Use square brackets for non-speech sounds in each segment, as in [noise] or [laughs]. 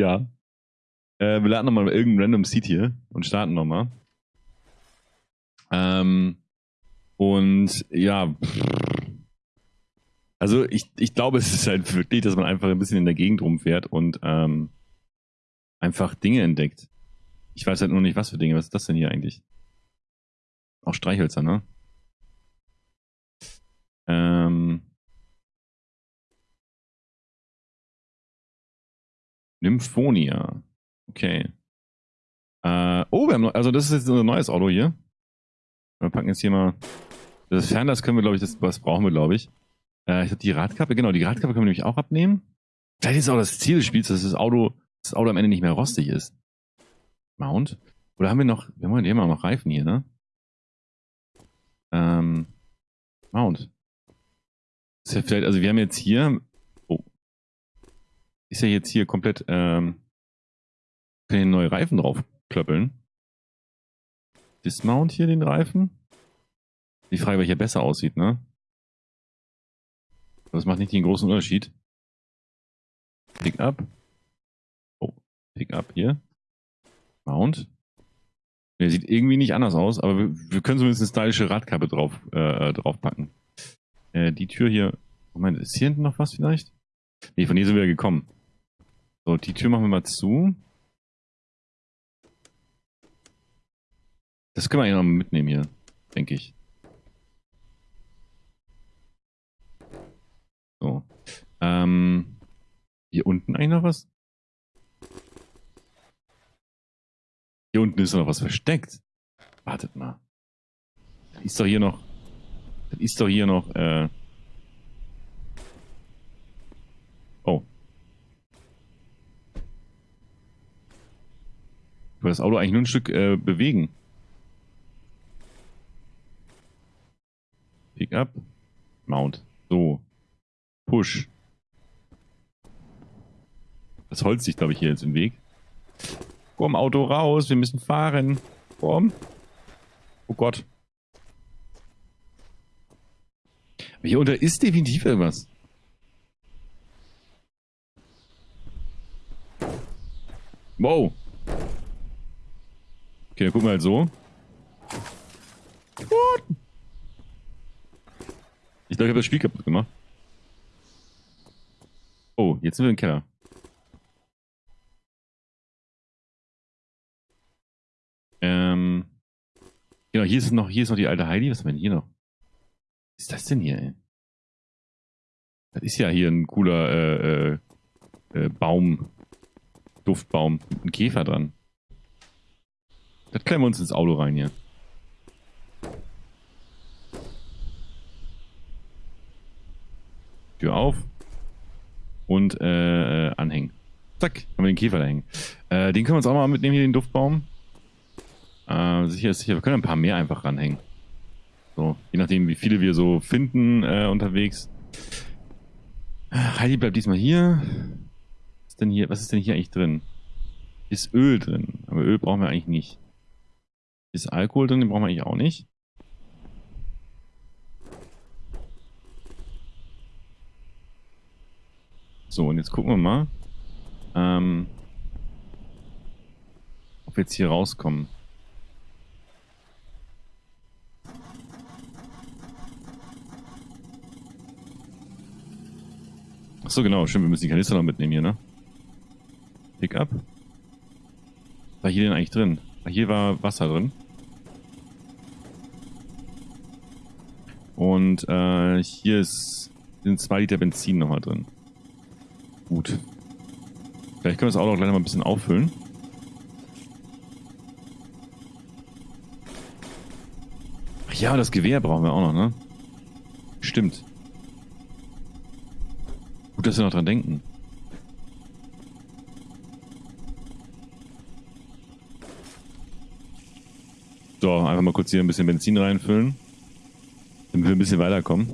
Ja. Äh, wir laden nochmal irgendein random Seed hier und starten nochmal. Ähm, und ja, also ich, ich glaube, es ist halt wirklich, dass man einfach ein bisschen in der Gegend rumfährt und ähm, einfach Dinge entdeckt. Ich weiß halt nur nicht, was für Dinge. Was ist das denn hier eigentlich? Auch Streichhölzer, ne? Ähm, Nymphonia. Okay. Äh, oh, wir haben noch, also das ist jetzt unser neues Auto hier. Wir packen jetzt hier mal. Das Fernglas können wir, glaube ich, das, das brauchen wir, glaube ich. Äh, ich habe die Radkappe, genau, die Radkappe können wir nämlich auch abnehmen. Vielleicht ist auch das Ziel des Spiels, dass das Auto, das Auto am Ende nicht mehr rostig ist. Mount. Oder haben wir noch, wir haben, haben noch Reifen hier, ne? Ähm, Mount. Ist ja vielleicht, also wir haben jetzt hier, ist ja jetzt hier komplett, ähm, können hier neue Reifen drauf klöppeln. Dismount hier den Reifen. Die Frage, welcher besser aussieht, ne? Das macht nicht den großen Unterschied. Pick up. Oh, Pick up hier. Mount. Der sieht irgendwie nicht anders aus, aber wir, wir können zumindest eine stylische Radkappe drauf, äh, draufpacken. Äh, die Tür hier. Moment, ist hier hinten noch was vielleicht? Nee, von hier sind wir gekommen. So, die Tür machen wir mal zu. Das können wir eigentlich noch mitnehmen hier, denke ich. So. Ähm, hier unten eigentlich noch was? Hier unten ist noch was versteckt. Wartet mal. Das ist doch hier noch. Das ist doch hier noch. Äh oh. Ich das Auto eigentlich nur ein Stück äh, bewegen. Pick up. Mount. So. Push. Das Holz liegt, glaube ich, hier jetzt im Weg. Komm, Auto raus, wir müssen fahren. Komm. Oh Gott. Hier unter ist definitiv irgendwas. Wow. Okay, wir halt so. What? Ich glaube, ich habe das Spiel kaputt gemacht. Oh, jetzt sind wir im Keller. Ähm. Genau, hier ist noch, hier ist noch die alte Heidi. Was haben wir denn hier noch? Was ist das denn hier, ey? Das ist ja hier ein cooler äh, äh, äh, Baum. Duftbaum. Einem Käfer dran. Das klemmen wir uns ins Auto rein hier. Tür auf. Und äh, äh, anhängen. Zack, haben wir den Käfer da hängen. Äh, den können wir uns auch mal mitnehmen, hier den Duftbaum. Äh, sicher ist sicher, wir können ein paar mehr einfach ranhängen. So, je nachdem, wie viele wir so finden äh, unterwegs. Heidi bleibt diesmal hier. Was ist denn hier, was ist denn hier eigentlich drin? Ist Öl drin, aber Öl brauchen wir eigentlich nicht. Ist Alkohol drin, den brauchen wir eigentlich auch nicht. So, und jetzt gucken wir mal, ähm, ob wir jetzt hier rauskommen. Achso, genau, stimmt, wir müssen die Kanister noch mitnehmen hier, ne? Pick up. War hier denn eigentlich drin? Hier war Wasser drin. Und äh, hier ist, sind zwei Liter Benzin nochmal drin. Gut. Vielleicht können wir das Auto auch gleich noch mal ein bisschen auffüllen. Ach ja, das Gewehr brauchen wir auch noch, ne? Stimmt. Gut, dass wir noch dran denken. So, einfach mal kurz hier ein bisschen Benzin reinfüllen. Damit wir ein bisschen weiterkommen.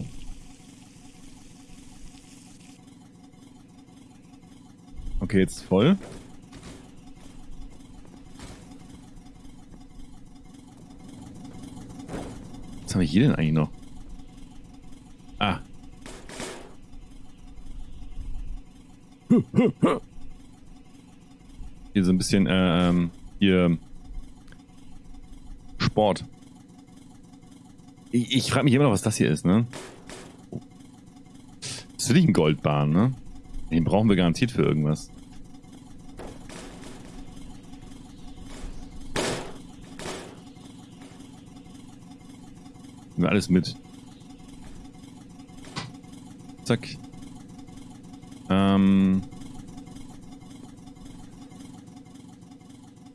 Okay, jetzt voll. Was haben wir hier denn eigentlich noch? Ah. Hier so ein bisschen, äh, ähm, hier Sport. Ich, ich frage mich immer noch, was das hier ist, ne? Das ist wirklich ein Goldbahn, ne? Den brauchen wir garantiert für irgendwas. Nehmen wir alles mit. Zack. Ähm.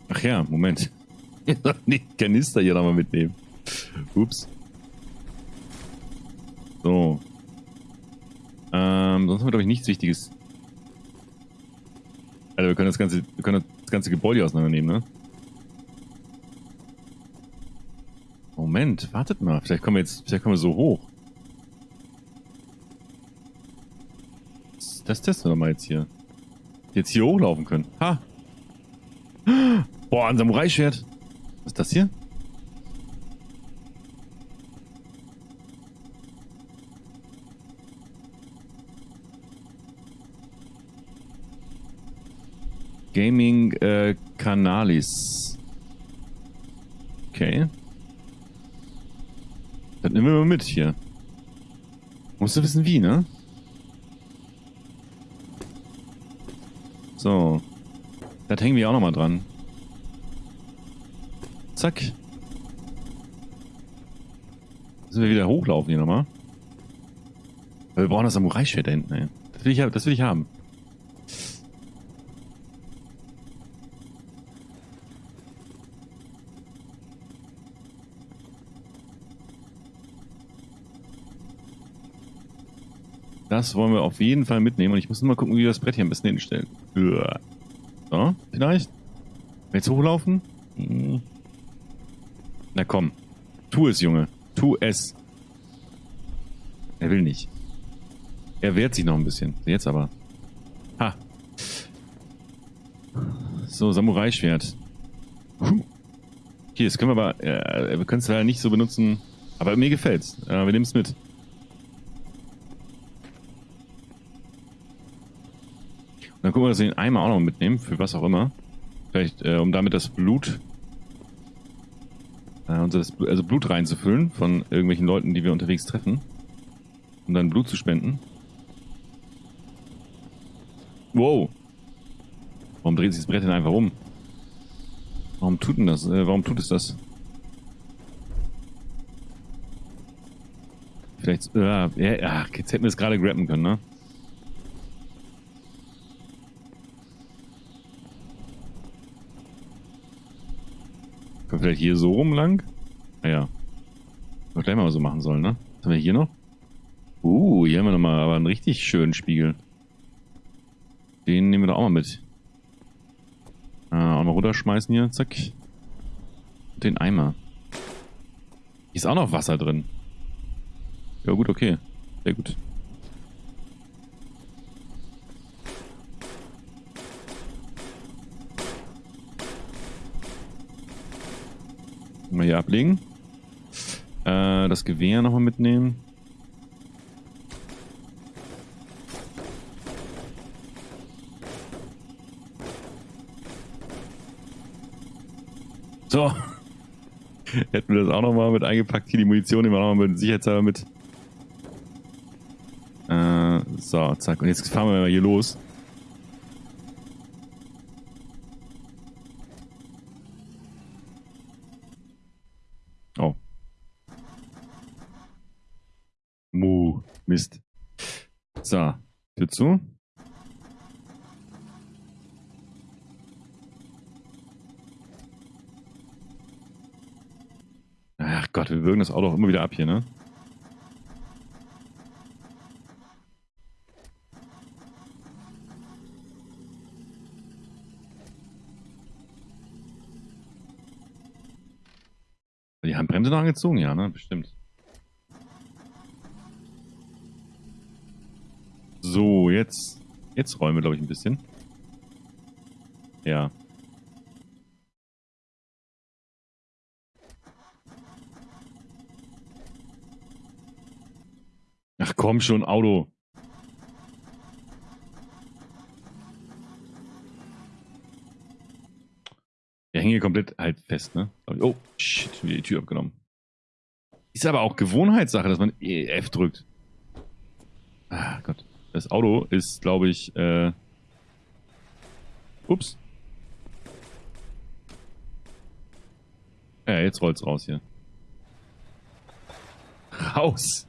Ach ja, Moment. [laughs] Die Kanister hier nochmal mitnehmen. Ups. So. Ähm, sonst haben wir, glaube ich, nichts Wichtiges. Alter, wir können das ganze, wir können das ganze Gebäude auseinandernehmen, ne? Moment, wartet mal. Vielleicht kommen wir jetzt, vielleicht kommen wir so hoch. Das testen wir mal jetzt hier. Jetzt hier hochlaufen können. Ha! Boah, ein Samurai-Schwert. Was ist das hier? Gaming äh, Canalis. Okay. Das nehmen wir mal mit hier. Musst du wissen wie, ne? So. Das hängen wir auch nochmal dran. Zack. Müssen wir wieder hochlaufen hier nochmal. Wir brauchen das Samurai-Schwert da hinten, ey. Das will ich, das will ich haben. Das wollen wir auf jeden Fall mitnehmen. Und ich muss nur mal gucken, wie wir das Brett hier am besten hinstellen. So, vielleicht? Jetzt hochlaufen? Hm. Na komm. Tu es, Junge. Tu es. Er will nicht. Er wehrt sich noch ein bisschen. Jetzt aber. Ha. So, Samurai-Schwert. Hier, das können wir aber... Äh, wir können es leider nicht so benutzen. Aber mir gefällt's. Äh, wir nehmen es mit. Dann gucken wir, dass wir den Eimer auch noch mitnehmen, für was auch immer. Vielleicht, äh, um damit das Blut, äh, unser, also Blut reinzufüllen von irgendwelchen Leuten, die wir unterwegs treffen. Um dann Blut zu spenden. Wow. Warum dreht sich das Brett denn einfach um? Warum tut denn das? Äh, warum tut es das? Vielleicht, äh, ja, ja, jetzt hätten wir es gerade grappen können, ne? Können wir vielleicht hier so rum lang? Naja. Ah, wir gleich mal so machen sollen, ne? Was haben wir hier noch? Uh, hier haben wir nochmal aber einen richtig schönen Spiegel. Den nehmen wir da auch mal mit. Äh, auch mal runterschmeißen hier, zack. Und den Eimer. Hier ist auch noch Wasser drin. Ja gut, okay. Sehr gut. Mal hier ablegen. Äh, das Gewehr nochmal mitnehmen. So. [laughs] Hätten wir das auch nochmal mit eingepackt. Hier die Munition wir nochmal mit Sicherheitshalber mit. Äh, so, zack. Und jetzt fahren wir mal hier los. Mist. So, Tür zu. Ach Gott, wir würgen das Auto auch immer wieder ab hier, ne? Die Handbremse noch angezogen, ja, ne? Bestimmt. So, jetzt, jetzt räumen wir, glaube ich, ein bisschen. Ja. Ach komm schon, Auto. Der hängt hier komplett halt fest, ne? Oh, shit, wieder die Tür abgenommen. Ist aber auch Gewohnheitssache, dass man F drückt. Ah Gott. Das Auto ist, glaube ich, äh... Ups. Ja, jetzt rollt's raus hier. Raus!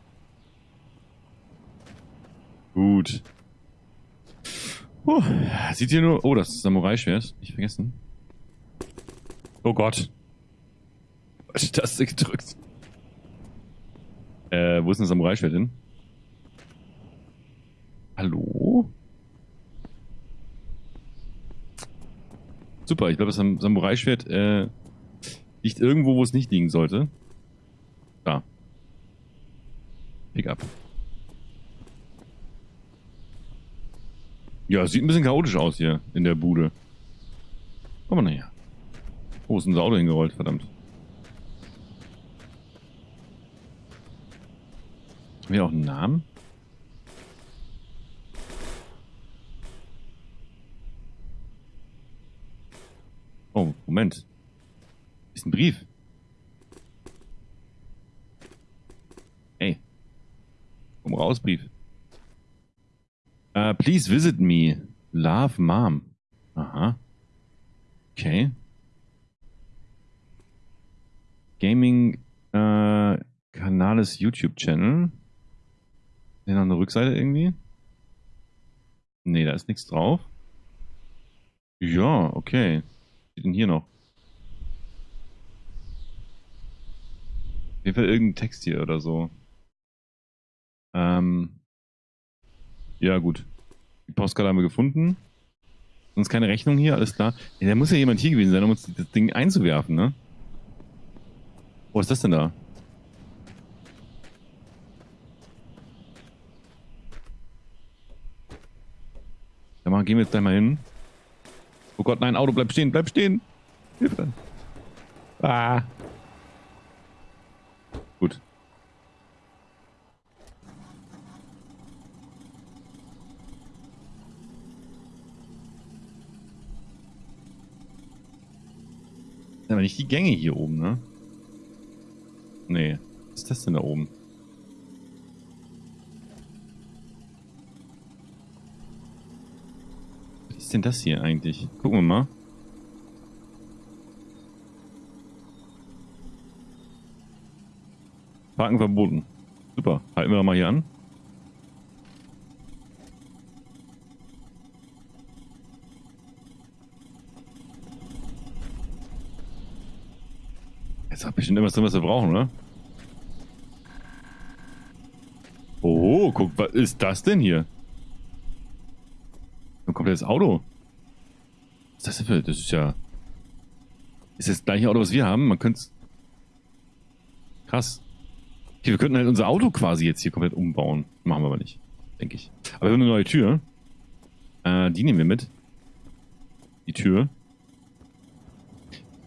Gut. Puh, sieht hier nur... Oh, das ist Samurai-Schwert. Nicht vergessen. Oh Gott. Das gedrückt? Äh, wo ist denn das Samurai-Schwert hin? Hallo? Super, ich glaube, das Samurai-Schwert äh, liegt irgendwo, wo es nicht liegen sollte. Da. Pick up. Ja, sieht ein bisschen chaotisch aus hier in der Bude. Komm mal näher. Wo ist unser Auto hingerollt, verdammt. Haben wir auch einen Namen? Oh, Moment. Ist ein Brief. Hey. Komm raus, Brief. Uh, please visit me. Love, Mom. Aha. Okay. Gaming äh, Kanales YouTube-Channel. Hier noch eine Rückseite irgendwie? Nee, da ist nichts drauf. Ja, okay. Steht denn hier noch? Auf jeden Fall irgendein Text hier oder so. Ähm. Ja, gut. Die Postkarte haben wir gefunden. Sonst keine Rechnung hier, alles klar. Ja, da muss ja jemand hier gewesen sein, um uns das Ding einzuwerfen, ne? Wo ist das denn da? Da mal, gehen wir jetzt gleich mal hin. Oh Gott, nein, Auto, bleib stehen, bleib stehen. Hilfe. Ah. Gut. Aber nicht die Gänge hier oben, ne? Nee. Was ist das denn da oben? Denn das hier eigentlich? Gucken wir mal. Parken verboten. Super. Halten wir mal hier an. Jetzt hat bestimmt irgendwas drin, was wir brauchen, oder? Oh, guck, was ist das denn hier? Komplettes Auto. Was ist das für... Das ist ja... Ist das, das gleiche Auto, was wir haben? Man könnte es... Krass. Okay, wir könnten halt unser Auto quasi jetzt hier komplett umbauen. Machen wir aber nicht. Denke ich. Aber wir haben eine neue Tür. Äh, die nehmen wir mit. Die Tür.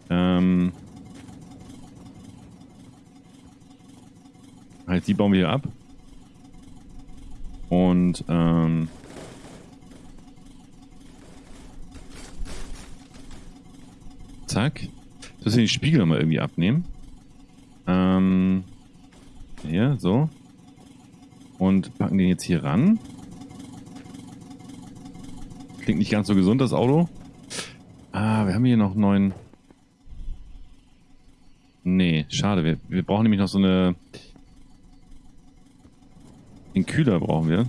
Ähm... Halt, die bauen wir hier ab. Und, ähm... Zack. Müssen wir den Spiegel nochmal irgendwie abnehmen. Ähm, hier, so. Und packen den jetzt hier ran. Klingt nicht ganz so gesund, das Auto. Ah, wir haben hier noch einen neuen... Nee, schade. Wir, wir brauchen nämlich noch so eine... Den Kühler brauchen wir.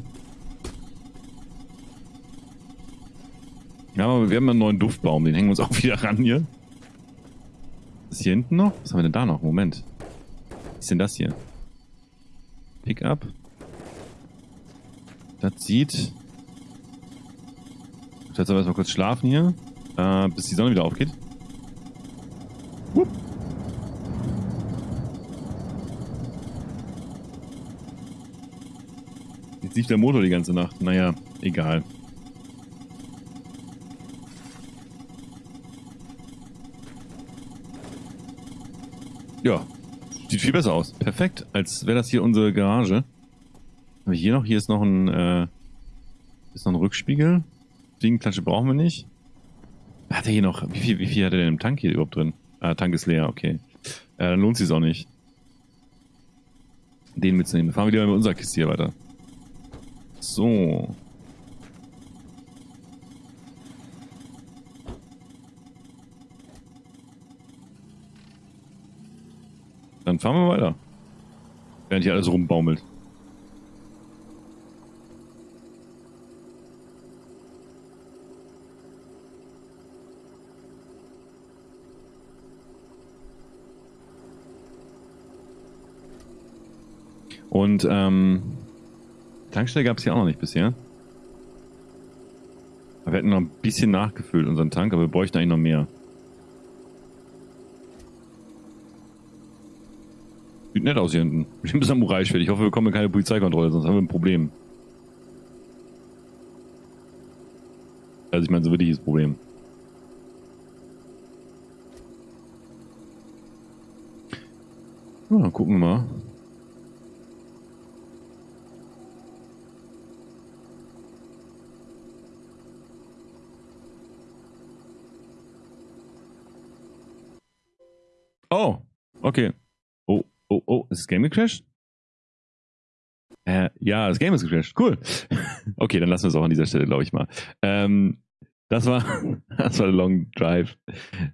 Ja, aber wir haben einen neuen Duftbaum. Den hängen wir uns auch [laughs] wieder ran hier. Ist hier hinten noch? Was haben wir denn da noch? Moment. Was ist denn das hier? Pickup. Das sieht... Jetzt aber erstmal kurz schlafen hier, äh, bis die Sonne wieder aufgeht. Wupp. Jetzt lief der Motor die ganze Nacht. Naja, egal. Ja, sieht viel besser aus. Perfekt, als wäre das hier unsere Garage. Aber hier noch, hier ist noch ein, äh, ist noch ein Rückspiegel. Fliegenklatsche brauchen wir nicht. Hat er hier noch, wie viel, wie viel hat er denn im Tank hier überhaupt drin? Ah, Tank ist leer, okay. Äh, dann lohnt sich auch nicht. Den mitzunehmen. fahren wir lieber mit unserer Kiste hier weiter. So. Dann fahren wir weiter. Während hier alles rumbaumelt. Und ähm, Tankstelle gab es hier auch noch nicht bisher. Wir hätten noch ein bisschen nachgefüllt, unseren Tank, aber wir bräuchten eigentlich noch mehr. Nett aus hier hinten. [laughs] Bestimmt ist Samurai-Schwert. Ich hoffe, wir bekommen keine Polizeikontrolle, sonst haben wir ein Problem. Also ich meine, so wirklich ist Problem. Ja, dann gucken wir mal. Oh, okay. Ist das Game gecrashed? Äh, ja, das Game ist gecrashed. Cool. [laughs] okay, dann lassen wir es auch an dieser Stelle, glaube ich mal. Ähm, das war, [laughs] das war der Long Drive.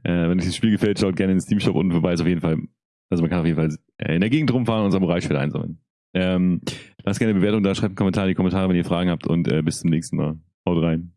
Äh, wenn euch das Spiel gefällt, schaut gerne in den Steam Shop unten vorbei. Ist auf jeden Fall, also man kann auf jeden Fall in der Gegend rumfahren und Samurai-Schwert einsammeln. Ähm, lasst gerne eine Bewertung da, schreibt einen Kommentar in die Kommentare, wenn ihr Fragen habt und äh, bis zum nächsten Mal. Haut rein.